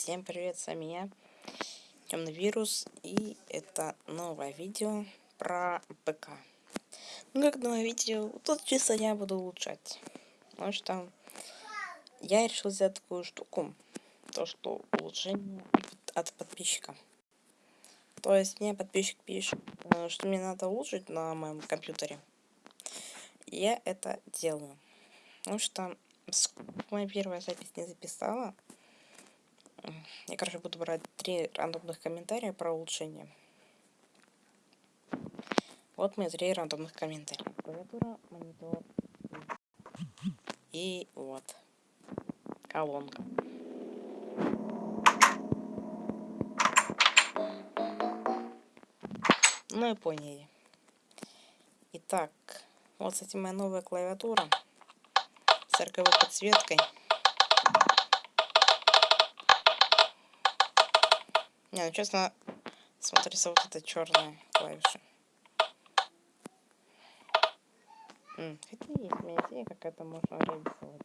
Всем привет, с вами я, Темный Вирус, и это новое видео про ПК. Ну, как новое видео, тут чисто я буду улучшать. Потому что я решил сделать такую штуку, то, что улучшение от подписчика. То есть мне подписчик пишет, э, что мне надо улучшить на моем компьютере. Я это делаю. Потому что моя первая запись не записала. Я, короче, буду брать три рандомных комментария про улучшение. Вот мои три рандомных комментария. Монитор и вот колонка. Ну и поняли. Итак, вот, кстати, моя новая клавиатура с RGB подсветкой. Не, ну честно, смотрится вот эта черная клавиша. Хотя есть у меня идея, как это можно реализовать.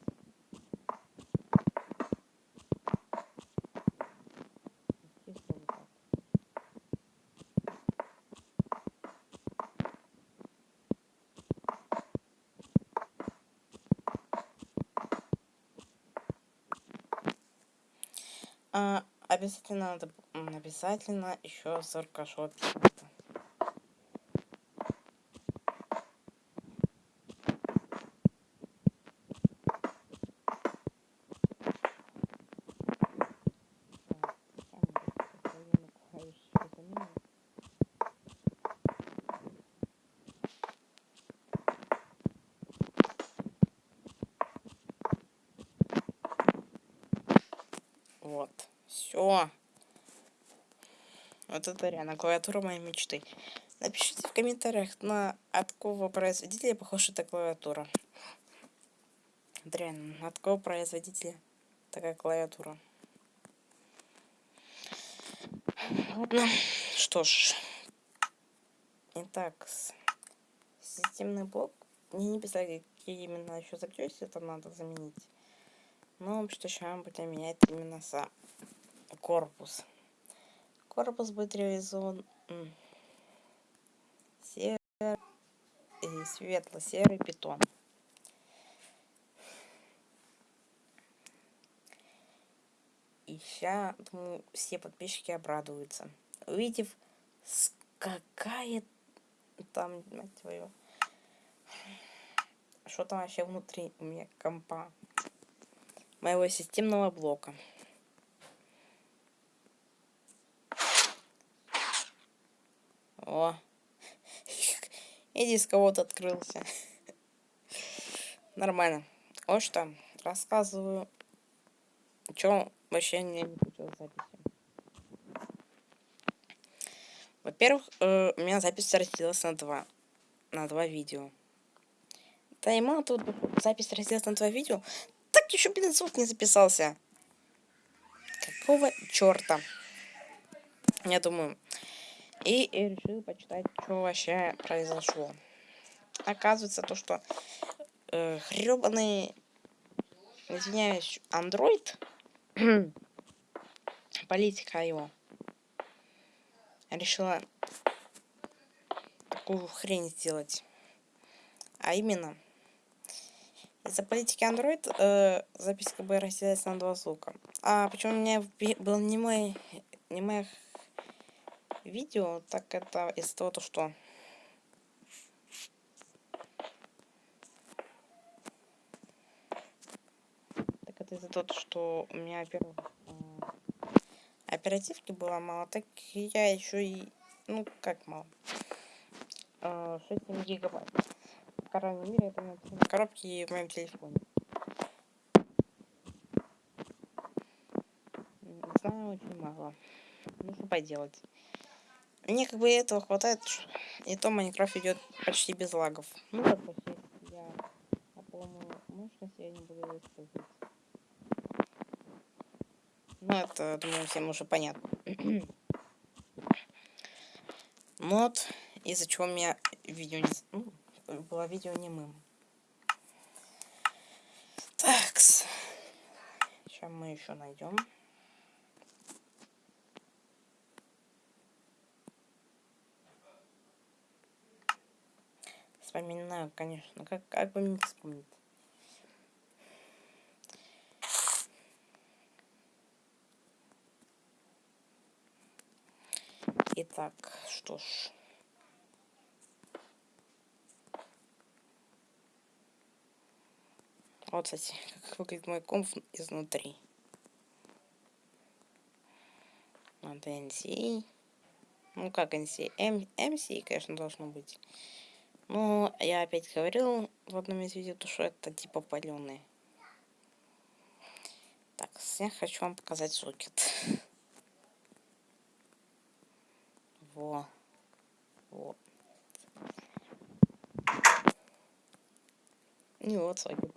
А, обязательно надо обязательно еще сорокашот. Вот. Все. Вот это реально клавиатура моей мечты. Напишите в комментариях, на от какого производителя похожа эта клавиатура. Вот реально, от какого производителя такая клавиатура. Ладно, что ж. Итак, системный блок. Мне не писали, какие именно еще запчасти это надо заменить. Но что сейчас будем менять именно сам корпус. Корпус будет реализован серый и светло-серый питон. И сейчас, думаю, все подписчики обрадуются. Увидев, какая там, мать твою, что там вообще внутри у меня компа моего системного блока. О. И диск кого-то открылся. Нормально. Вот что. Рассказываю. Что вообще не получилось записи. Во-первых, э, у меня запись разделилась на два. На два видео. Да и мало тут запись разделилась на два видео. Так еще, блин, звук не записался. Какого черта? Я думаю, и, решил почитать, что вообще произошло. Оказывается, то, что э, хребаный, извиняюсь, андроид, политика его, решила такую хрень сделать. А именно, из-за политики Android э, запись как бы разделяется на два звука. А почему у меня был не мой, не моих видео, так это из того, что так это из-за того, что у меня, во-первых, оперативки было мало, так я еще и, ну, как мало, 6 гигабайт. В крайней это на коробке в моем телефоне. Не знаю, очень мало. Ну, что поделать. Мне как бы этого хватает, и то Майнкрафт идет почти без лагов. Ну вот почти я на полную мощность я не буду использовать. Ну это, думаю, всем уже понятно. Мод, из-за чего у меня видео не... Ну, было видео немым. Такс. Сейчас мы еще найдем. Вспоминаю, конечно. Как, как бы мне вспомнить? Итак, что ж. Вот, кстати, как выглядит мой комп изнутри. Вот NC. Ну, как NC? M MC, конечно, должно быть. Но я опять говорил в одном из видео, что это типа паленые. Так, я хочу вам показать сокет. Во. Вот. И вот сокет.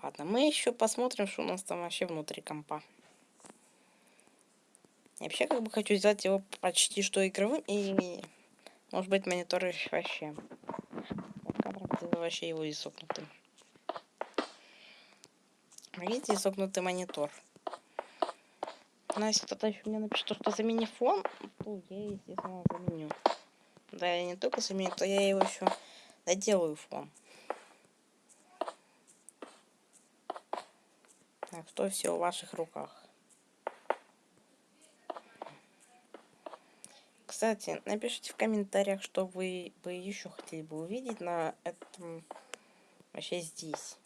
Ладно, мы еще посмотрим, что у нас там вообще внутри компа. Вообще как бы хочу сделать его почти что игровым и может быть монитор вообще. вообще его изогнутым. Видите, изогнутый монитор. Но если кто-то еще мне напишет, что замени фон, то я, естественно, заменю. Да, я не только заменю, то я его еще доделаю фон. Так что все в ваших руках. Кстати, напишите в комментариях, что вы бы еще хотели бы увидеть на этом вообще здесь.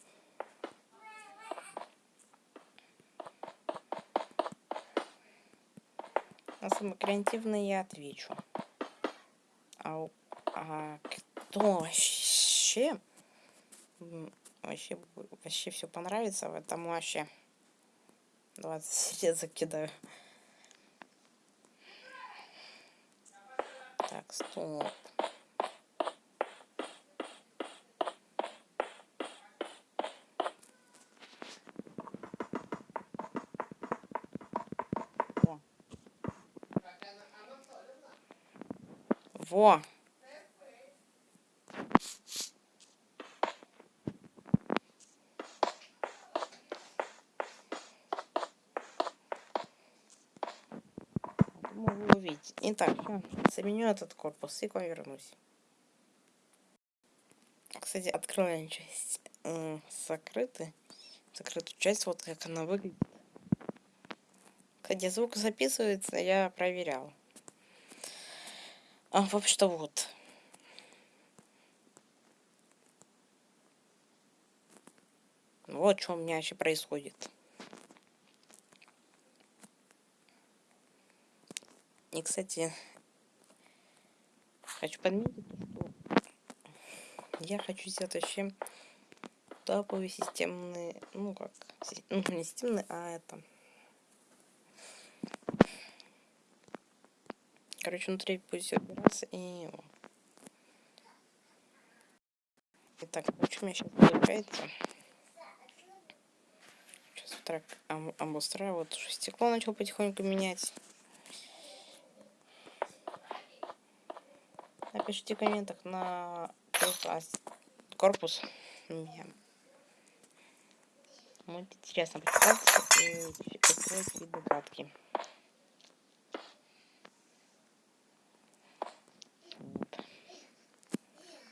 На самые креативные я отвечу. А, а кто вообще вообще вообще все понравится в этом вообще 20 лет закидаю так стоп Во. Во. могу увидеть. Итак, заменю этот корпус и к вам вернусь. Кстати, открываем часть э, закрыты. Закрытую часть, вот как она выглядит. Кстати, звук записывается, я проверял. А, в общем-то, вот. Вот что у меня вообще происходит. Кстати, хочу подметить, что я хочу сделать вообще топовый системный, ну как, ну не системный, а это... Короче, внутри будет все убираться и... Итак, что у меня сейчас получается? Сейчас вот так обустраиваю. Вот стекло начал потихоньку менять. Напишите в комментах на корпус. Мне будет интересно почитать и открыть.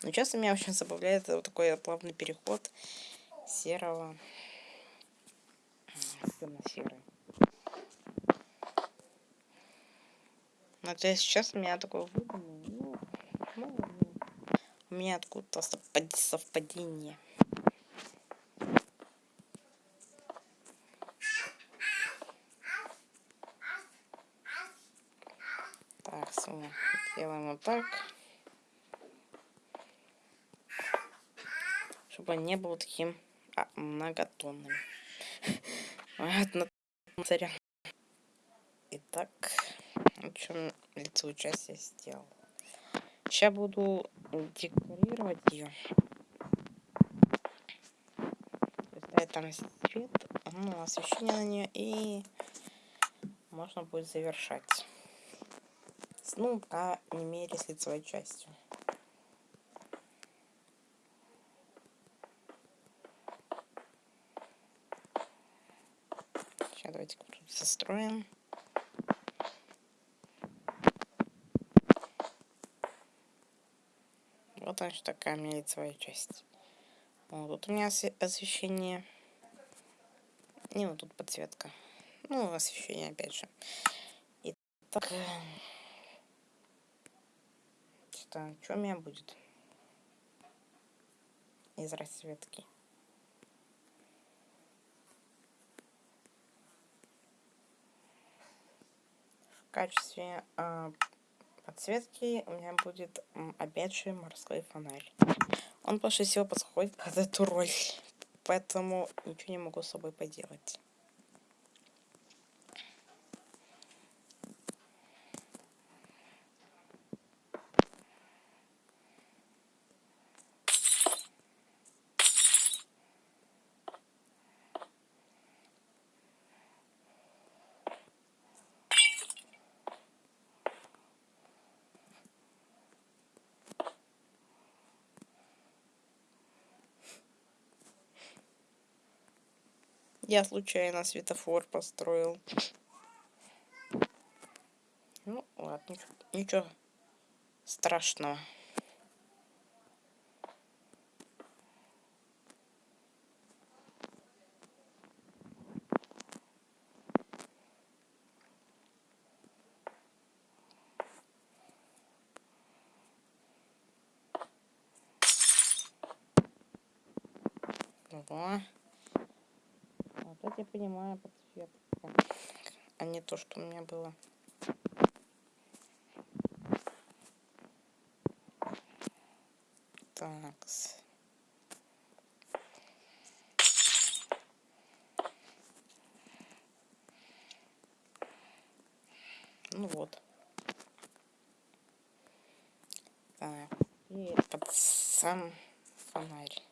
Но часто меня очень забавляет вот такой плавный переход серого темно-серый. Но то есть сейчас у меня такой выданный, ну, у меня откуда-то совпадение. Так, все, делаем вот так. Чтобы он не был таким а, многотонным. Итак, в общем, лицевую часть я сделал. Сейчас буду декорировать ее. Ставить там свет, ну, освещение на нее и можно будет завершать. Ну, по не мере, с лицевой частью. Сейчас давайте застроим. Вот значит такая у меня лицевая часть. Вот тут у меня освещение. И вот тут подсветка. Ну, освещение опять же. И так. Э, что, что у меня будет? Из расцветки. В качестве э, подсветки у меня будет опять же морской фонарь. Он больше всего подходит под эту роль, поэтому ничего не могу с собой поделать. Я случайно светофор построил. Ну, ладно, ничего страшного. Ого вот я понимаю подсветка, а не то, что у меня было. Так. Ну вот. Так. И под сам фонарь.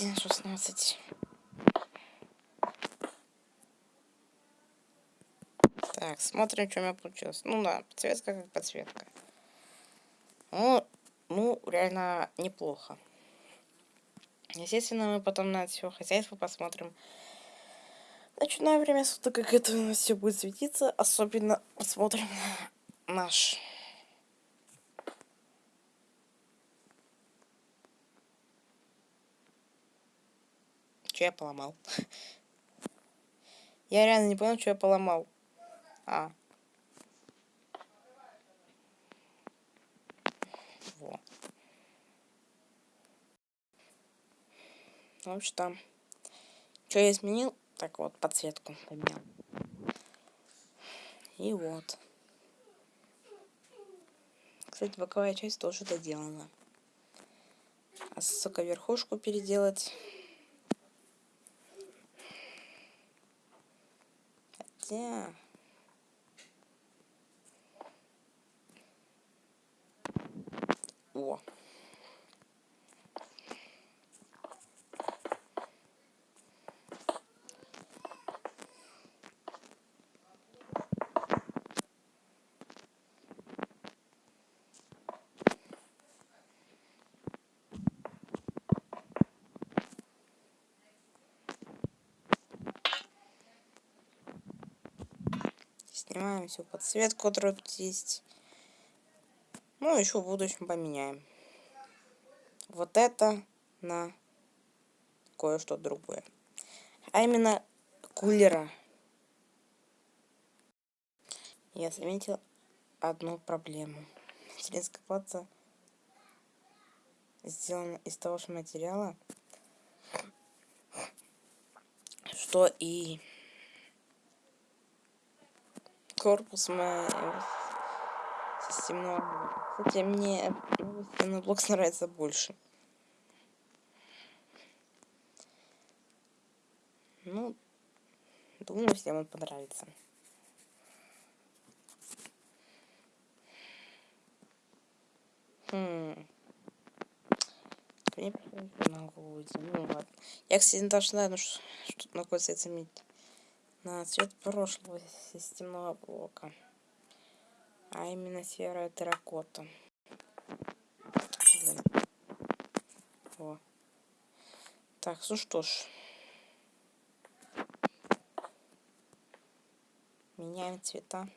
Спасибо, 1.16. Так, смотрим, что у меня получилось. Ну да, подсветка как подсветка. Ну, ну, реально неплохо. Естественно, мы потом на все хозяйство посмотрим. Ночное время суток, как это у нас все будет светиться. Особенно посмотрим на наш Что я поломал? Я реально не понял, что я поломал. А. Во. Общем, там. Что я изменил? Так вот, подсветку поменял. И вот. Кстати, боковая часть тоже доделана. А сука, верхушку переделать хотя... О. Снимаем всю подсветку, которая тут есть. Ну, еще в будущем поменяем. Вот это на кое-что другое. А именно кулера. Я заметил одну проблему. Материнская плата сделана из того же материала, что и корпус моего системного. Кстати, мне новый блок нравится больше. Ну, думаю, всем он понравится. Хм. На голову Ну. Я, кстати, не должна, ну что находится заметить. На цвет прошлого системного блока. А именно серая терракота. О. Так, ну что ж. Меняем цвета.